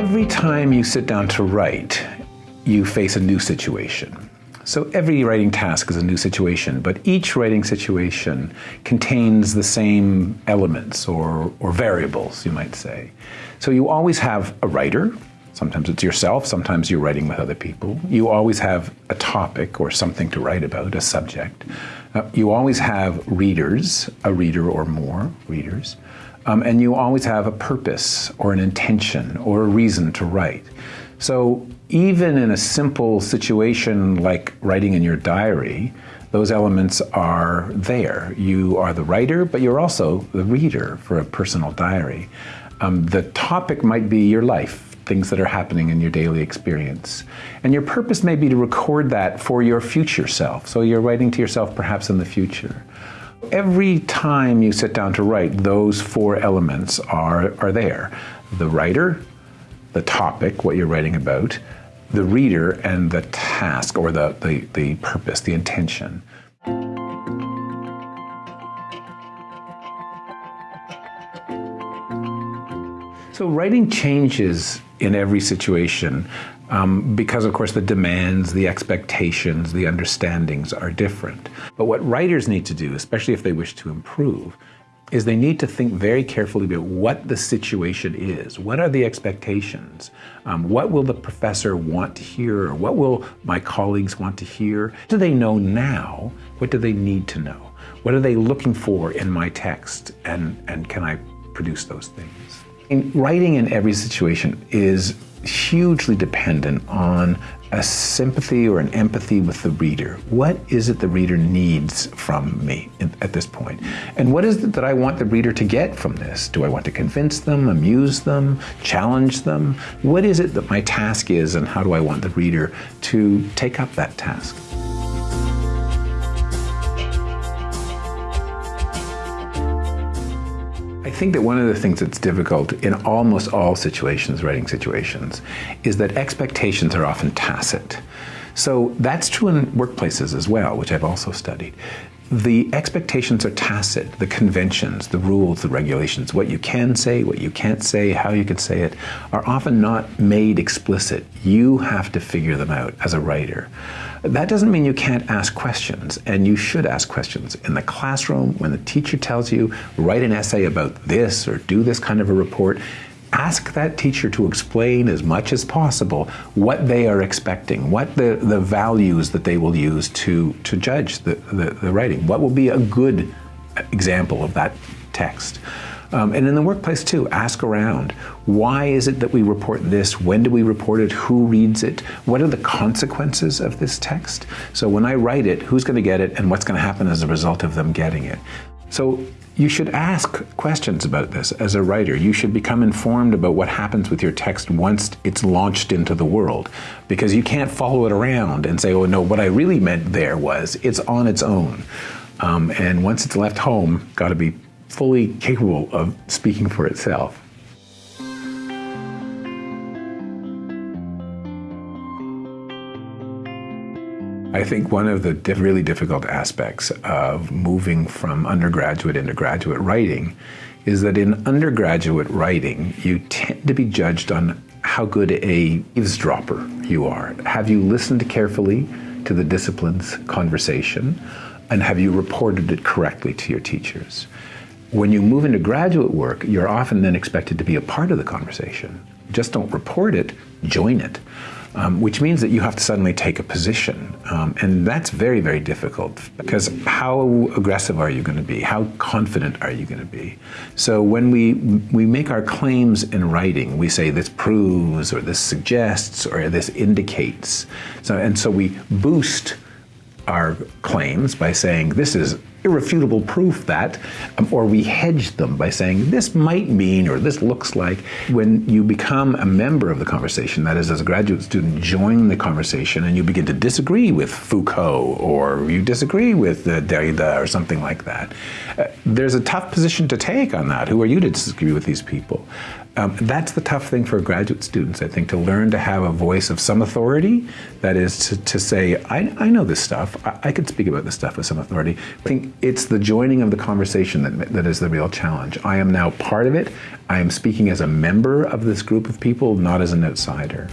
Every time you sit down to write, you face a new situation. So every writing task is a new situation, but each writing situation contains the same elements or, or variables, you might say. So you always have a writer, sometimes it's yourself, sometimes you're writing with other people. You always have a topic or something to write about, a subject. Uh, you always have readers, a reader or more readers. Um, and you always have a purpose or an intention or a reason to write. So even in a simple situation like writing in your diary, those elements are there. You are the writer, but you're also the reader for a personal diary. Um, the topic might be your life, things that are happening in your daily experience. And your purpose may be to record that for your future self. So you're writing to yourself perhaps in the future. Every time you sit down to write, those four elements are, are there. The writer, the topic, what you're writing about, the reader, and the task or the, the, the purpose, the intention. So writing changes in every situation um, because, of course, the demands, the expectations, the understandings are different. But what writers need to do, especially if they wish to improve, is they need to think very carefully about what the situation is. What are the expectations? Um, what will the professor want to hear? Or what will my colleagues want to hear? Do they know now? What do they need to know? What are they looking for in my text? And, and can I produce those things? In writing in every situation is hugely dependent on a sympathy or an empathy with the reader. What is it the reader needs from me at this point? And what is it that I want the reader to get from this? Do I want to convince them, amuse them, challenge them? What is it that my task is and how do I want the reader to take up that task? I think that one of the things that's difficult in almost all situations, writing situations, is that expectations are often tacit. So that's true in workplaces as well, which I've also studied. The expectations are tacit, the conventions, the rules, the regulations, what you can say, what you can't say, how you can say it, are often not made explicit. You have to figure them out as a writer. That doesn't mean you can't ask questions, and you should ask questions. In the classroom, when the teacher tells you, write an essay about this or do this kind of a report, ask that teacher to explain as much as possible what they are expecting, what the, the values that they will use to, to judge the, the, the writing, what will be a good example of that text. Um, and in the workplace too, ask around. Why is it that we report this? When do we report it? Who reads it? What are the consequences of this text? So when I write it, who's going to get it and what's going to happen as a result of them getting it? So you should ask questions about this as a writer. You should become informed about what happens with your text once it's launched into the world because you can't follow it around and say, oh no, what I really meant there was it's on its own. Um, and once it's left home, got to be fully capable of speaking for itself. I think one of the really difficult aspects of moving from undergraduate into graduate writing is that in undergraduate writing, you tend to be judged on how good a eavesdropper you are. Have you listened carefully to the discipline's conversation? And have you reported it correctly to your teachers? When you move into graduate work, you're often then expected to be a part of the conversation. Just don't report it, join it um, which means that you have to suddenly take a position. Um, and that's very, very difficult because how aggressive are you going to be? How confident are you going to be? So when we, we make our claims in writing, we say this proves or this suggests or this indicates. So, and so we boost our claims by saying this is irrefutable proof that, um, or we hedge them by saying this might mean or this looks like. When you become a member of the conversation, that is, as a graduate student, join the conversation and you begin to disagree with Foucault or you disagree with uh, Derrida or something like that. Uh, there's a tough position to take on that. Who are you to disagree with these people? Um, that's the tough thing for graduate students, I think, to learn to have a voice of some authority. That is to, to say, I, I know this stuff. I, I can speak about this stuff with some authority. I think it's the joining of the conversation that, that is the real challenge. I am now part of it. I am speaking as a member of this group of people, not as an outsider.